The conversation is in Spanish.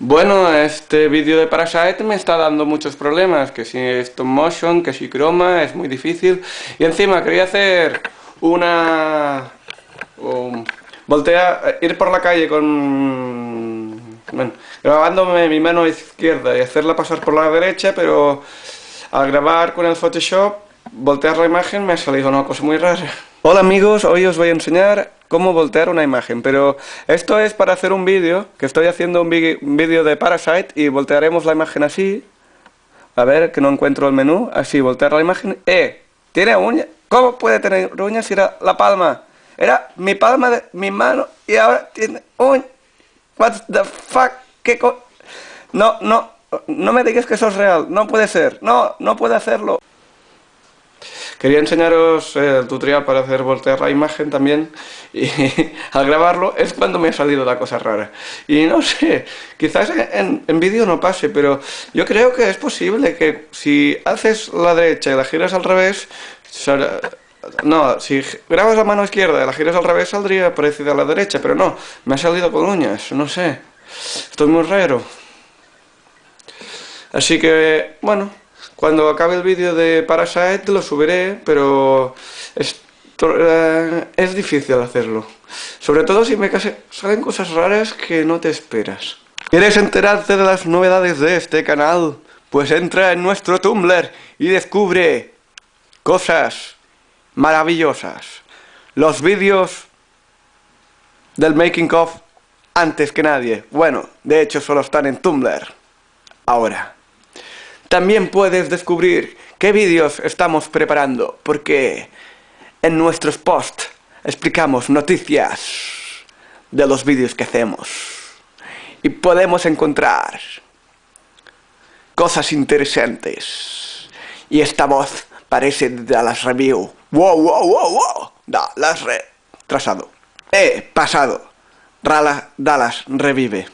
Bueno, este vídeo de Parasite me está dando muchos problemas, que si stop motion, que si croma, es muy difícil. Y encima quería hacer una... voltea, ir por la calle con... Bueno, grabándome mi mano izquierda y hacerla pasar por la derecha, pero al grabar con el Photoshop, voltear la imagen me ha salido una cosa muy rara. Hola amigos, hoy os voy a enseñar cómo voltear una imagen, pero esto es para hacer un vídeo, que estoy haciendo un vídeo de Parasite y voltearemos la imagen así. A ver, que no encuentro el menú. Así, voltear la imagen. ¡Eh! ¿Tiene uñas? ¿Cómo puede tener uñas si era la palma? Era mi palma de mi mano y ahora tiene uñas. What the fuck? ¿Qué co No, no, no me digas que eso es real. No puede ser. No, no puede hacerlo. Quería enseñaros el tutorial para hacer voltear la imagen también y al grabarlo es cuando me ha salido la cosa rara. Y no sé, quizás en, vídeo no pase, pero yo creo que es posible que si haces la derecha y la giras al revés, no, si grabas la mano izquierda y la giras al revés saldría parecida a la derecha, pero no, me ha salido con uñas, no sé. Estoy muy raro. Así que, bueno, cuando acabe el vídeo de Parasite lo subiré, pero es, eh, es difícil hacerlo. Sobre todo si me salen cosas raras que no te esperas. ¿Quieres enterarte de las novedades de este canal? Pues entra en nuestro Tumblr y descubre cosas maravillosas. Los vídeos del making of antes que nadie. Bueno, de hecho solo están en Tumblr. Ahora. También puedes descubrir qué vídeos estamos preparando, porque en nuestros posts explicamos noticias de los vídeos que hacemos. Y podemos encontrar cosas interesantes. Y esta voz parece de Dallas Review. ¡Wow, wow, wow, wow! Dallas Re... Trasado. Eh, pasado. Rala, Dallas revive.